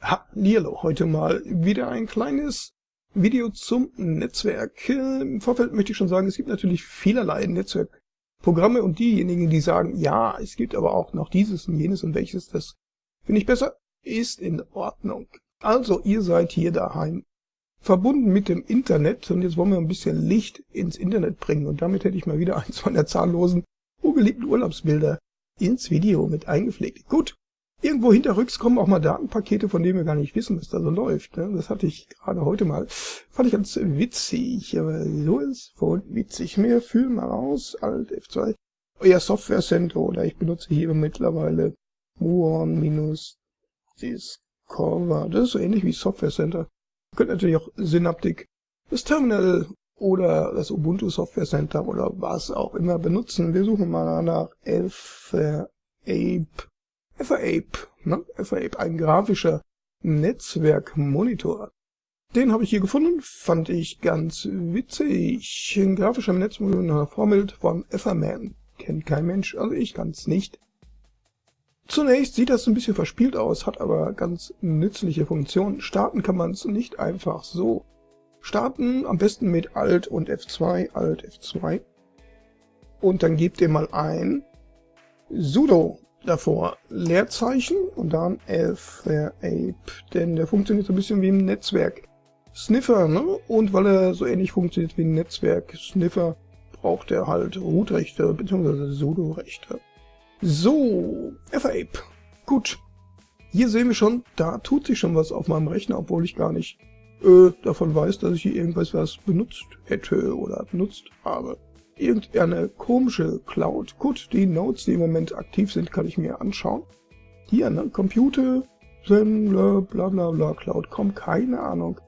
Hallihallo, heute mal wieder ein kleines Video zum Netzwerk. Im Vorfeld möchte ich schon sagen, es gibt natürlich vielerlei Netzwerkprogramme und diejenigen, die sagen, ja, es gibt aber auch noch dieses und jenes und welches, das finde ich besser, ist in Ordnung. Also, ihr seid hier daheim verbunden mit dem Internet und jetzt wollen wir ein bisschen Licht ins Internet bringen und damit hätte ich mal wieder eins meiner zahllosen, ungeliebten Urlaubsbilder ins Video mit eingepflegt. Gut, Irgendwo hinterrücks kommen auch mal Datenpakete, von denen wir gar nicht wissen, was da so läuft. Ne? Das hatte ich gerade heute mal. Fand ich ganz witzig, aber so ist voll witzig. Mir fühlen mal raus, Alt F2. Euer Software Center oder ich benutze hier mittlerweile Muon-Discover. Das ist so ähnlich wie Software Center. Ihr könnt natürlich auch Synaptic, das Terminal oder das Ubuntu Software Center oder was auch immer benutzen. Wir suchen mal nach F Ape FAAPE, ne? FAAPE, ein grafischer Netzwerkmonitor. Den habe ich hier gefunden, fand ich ganz witzig. Ein grafischer Netzmonitor Formel von Etherman. Kennt kein Mensch, also ich kann's nicht. Zunächst sieht das ein bisschen verspielt aus, hat aber ganz nützliche Funktionen. Starten kann man es nicht einfach so. Starten am besten mit Alt und F2, Alt F2. Und dann gebt ihr mal ein sudo davor Leerzeichen und dann Ape, denn der funktioniert so ein bisschen wie ein Netzwerk Sniffer, ne? Und weil er so ähnlich funktioniert wie ein Netzwerk Sniffer, braucht er halt Root-Rechte bzw. Sudo-Rechte. So, FAPE. Gut. Hier sehen wir schon, da tut sich schon was auf meinem Rechner, obwohl ich gar nicht äh, davon weiß, dass ich hier irgendwas was benutzt hätte oder benutzt habe irgendeine komische Cloud. Gut, die Nodes, die im Moment aktiv sind, kann ich mir anschauen. Hier, ne, Computer, bla bla bla Cloud.com, keine Ahnung,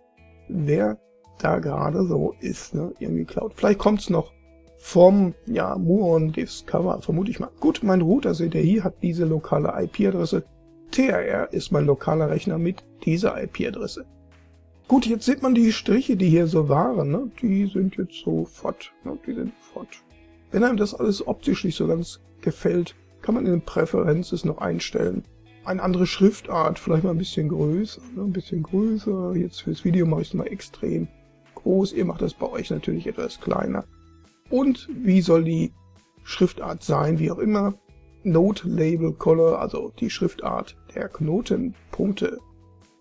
wer da gerade so ist, ne, irgendwie Cloud. Vielleicht kommt's noch vom, ja, Muon Discover, vermute ich mal. Gut, mein Router, seht ihr hier, hat diese lokale IP-Adresse. TRR ist mein lokaler Rechner mit dieser IP-Adresse. Gut, jetzt sieht man die Striche, die hier so waren, ne? die sind jetzt so fort. Ne? Die sind fort. Wenn einem das alles optisch nicht so ganz gefällt, kann man in den Präferenzen noch einstellen. Eine andere Schriftart, vielleicht mal ein bisschen größer, ne? ein bisschen größer. Jetzt fürs Video mache ich es mal extrem groß. Ihr macht das bei euch natürlich etwas kleiner. Und wie soll die Schriftart sein, wie auch immer. Note Label Color, also die Schriftart der Knotenpunkte.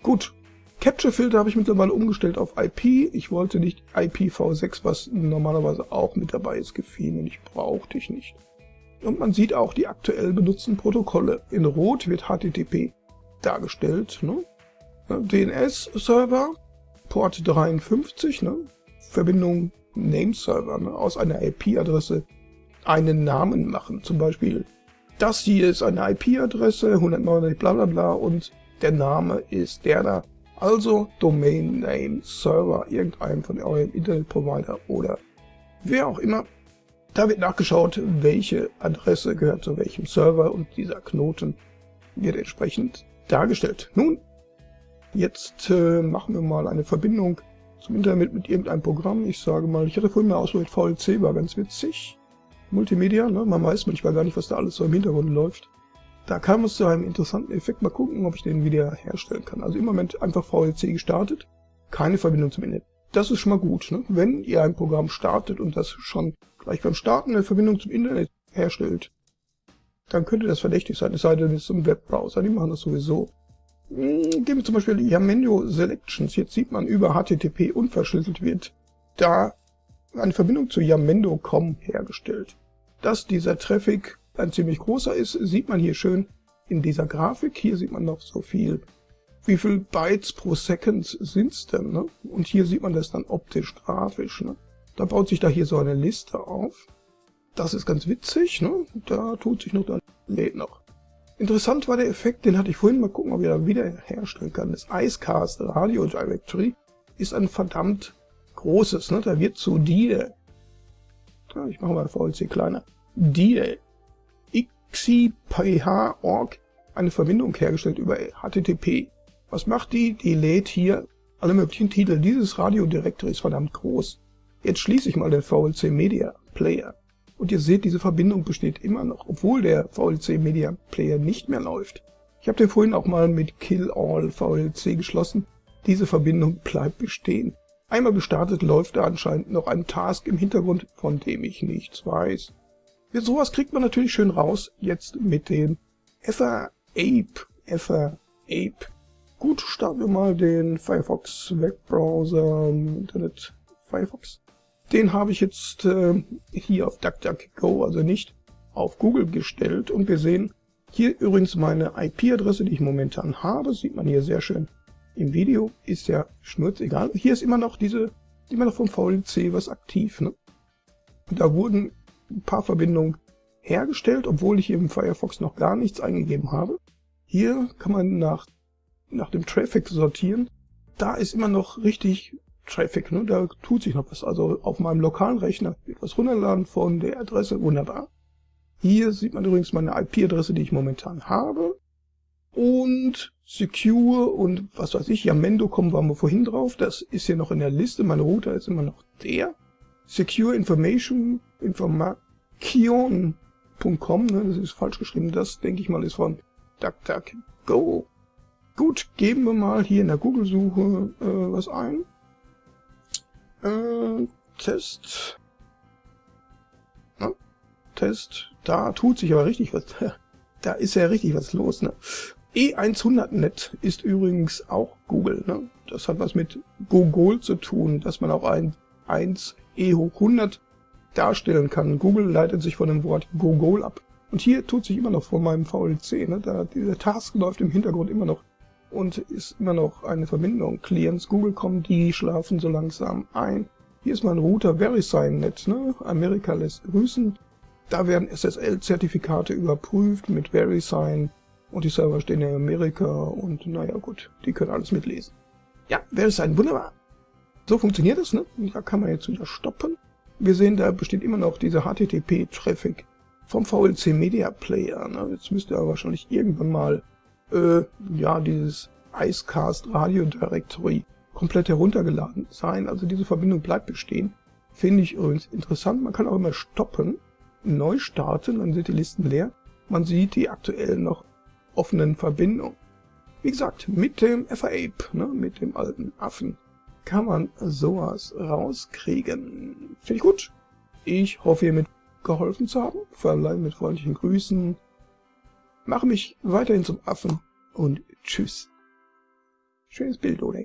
Gut, Capture-Filter habe ich mittlerweile umgestellt auf IP. Ich wollte nicht IPv6, was normalerweise auch mit dabei ist, gefiel mir nicht, brauchte ich nicht. Und man sieht auch die aktuell benutzten Protokolle. In Rot wird HTTP dargestellt. Ne? DNS-Server, Port 53, ne? Verbindung Nameserver, ne? aus einer IP-Adresse einen Namen machen. Zum Beispiel, das hier ist eine IP-Adresse, 199 bla bla bla und der Name ist der da. Also Domain Name Server irgendeinem von eurem Internetprovider oder wer auch immer. Da wird nachgeschaut, welche Adresse gehört zu welchem Server und dieser Knoten wird entsprechend dargestellt. Nun, jetzt äh, machen wir mal eine Verbindung zum Internet mit irgendeinem Programm. Ich sage mal, ich hatte vorhin mal ausprobiert, VLC war ganz witzig. Multimedia, ne? man weiß manchmal gar nicht, was da alles so im Hintergrund läuft. Da kam es zu einem interessanten Effekt. Mal gucken, ob ich den wieder herstellen kann. Also im Moment einfach VLC gestartet, keine Verbindung zum Internet. Das ist schon mal gut. Ne? Wenn ihr ein Programm startet und das schon gleich beim Starten eine Verbindung zum Internet herstellt, dann könnte das verdächtig sein, es sei denn, es ist ein Webbrowser, die machen das sowieso. Hm, geben wir zum Beispiel Yamendo Selections. Jetzt sieht man über HTTP unverschlüsselt wird da eine Verbindung zu Yamendo.com hergestellt. Dass dieser Traffic ein ziemlich großer ist, sieht man hier schön in dieser Grafik. Hier sieht man noch so viel. Wie viel Bytes pro Second sind's denn? Ne? Und hier sieht man das dann optisch grafisch. Ne? Da baut sich da hier so eine Liste auf. Das ist ganz witzig. Ne? Da tut sich noch, da lädt noch. Interessant war der Effekt, den hatte ich vorhin mal gucken, ob ich da wieder herstellen kann. Das Icecast Radio Directory ist ein verdammt großes. Ne? Da wird zu dir, ja, ich mache mal VLC kleiner, dir xiph.org eine Verbindung hergestellt über HTTP. Was macht die? Die lädt hier alle möglichen Titel. Dieses Radiodirektor ist verdammt groß. Jetzt schließe ich mal den VLC Media Player. Und ihr seht, diese Verbindung besteht immer noch, obwohl der VLC Media Player nicht mehr läuft. Ich habe den vorhin auch mal mit Kill All VLC geschlossen. Diese Verbindung bleibt bestehen. Einmal gestartet läuft da anscheinend noch ein Task im Hintergrund, von dem ich nichts weiß. Sowas kriegt man natürlich schön raus, jetzt mit dem Ether Ape. Ether Ape. Gut, starten wir mal den Firefox Webbrowser Internet Firefox. Den habe ich jetzt äh, hier auf DuckDuckGo, also nicht auf Google gestellt. Und wir sehen hier übrigens meine IP-Adresse, die ich momentan habe. sieht man hier sehr schön im Video. Ist ja schnurzegal. Hier ist immer noch diese, immer noch vom VLC was aktiv. Ne? Da wurden ein paar Verbindungen hergestellt, obwohl ich im Firefox noch gar nichts eingegeben habe. Hier kann man nach, nach dem Traffic sortieren. Da ist immer noch richtig Traffic, ne? da tut sich noch was. Also auf meinem lokalen Rechner wird was runterladen von der Adresse, wunderbar. Hier sieht man übrigens meine IP-Adresse, die ich momentan habe. Und Secure und was weiß ich, Yamendo kommen wir vorhin drauf. Das ist hier noch in der Liste. Mein Router ist immer noch der. Secure Information, ne, das ist falsch geschrieben. Das, denke ich mal, ist von DuckDuckGo. Gut, geben wir mal hier in der Google-Suche äh, was ein. Äh, Test. Na, Test. Da tut sich aber richtig was. Da ist ja richtig was los. Ne? E100net ist übrigens auch Google. Ne? Das hat was mit Google zu tun, dass man auch ein 1 E hoch 100 darstellen kann. Google leitet sich von dem Wort Google ab. Und hier tut sich immer noch vor meinem VLC. Ne? Da, dieser Task läuft im Hintergrund immer noch und ist immer noch eine Verbindung. Clients Google kommen, die schlafen so langsam ein. Hier ist mein Router VeriSign.net, ne? Amerika lässt grüßen. Da werden SSL-Zertifikate überprüft mit VeriSign und die Server stehen in Amerika und naja gut, die können alles mitlesen. Ja, VeriSign, wunderbar. So funktioniert das, ne? Da kann man jetzt wieder stoppen. Wir sehen, da besteht immer noch dieser HTTP-Traffic vom VLC Media Player. Ne? Jetzt müsste er wahrscheinlich irgendwann mal äh, ja, dieses Icecast Radio Directory komplett heruntergeladen sein. Also diese Verbindung bleibt bestehen. Finde ich übrigens interessant. Man kann auch immer stoppen, neu starten, dann sind die Listen leer. Man sieht die aktuell noch offenen Verbindungen. Wie gesagt, mit dem FAAPE, ne, mit dem alten Affen, kann man sowas rauskriegen. Finde ich gut. Ich hoffe, ihr mit geholfen zu haben. Verleihe mit freundlichen Grüßen, mache mich weiterhin zum Affen und tschüss. Schönes Bild, oder?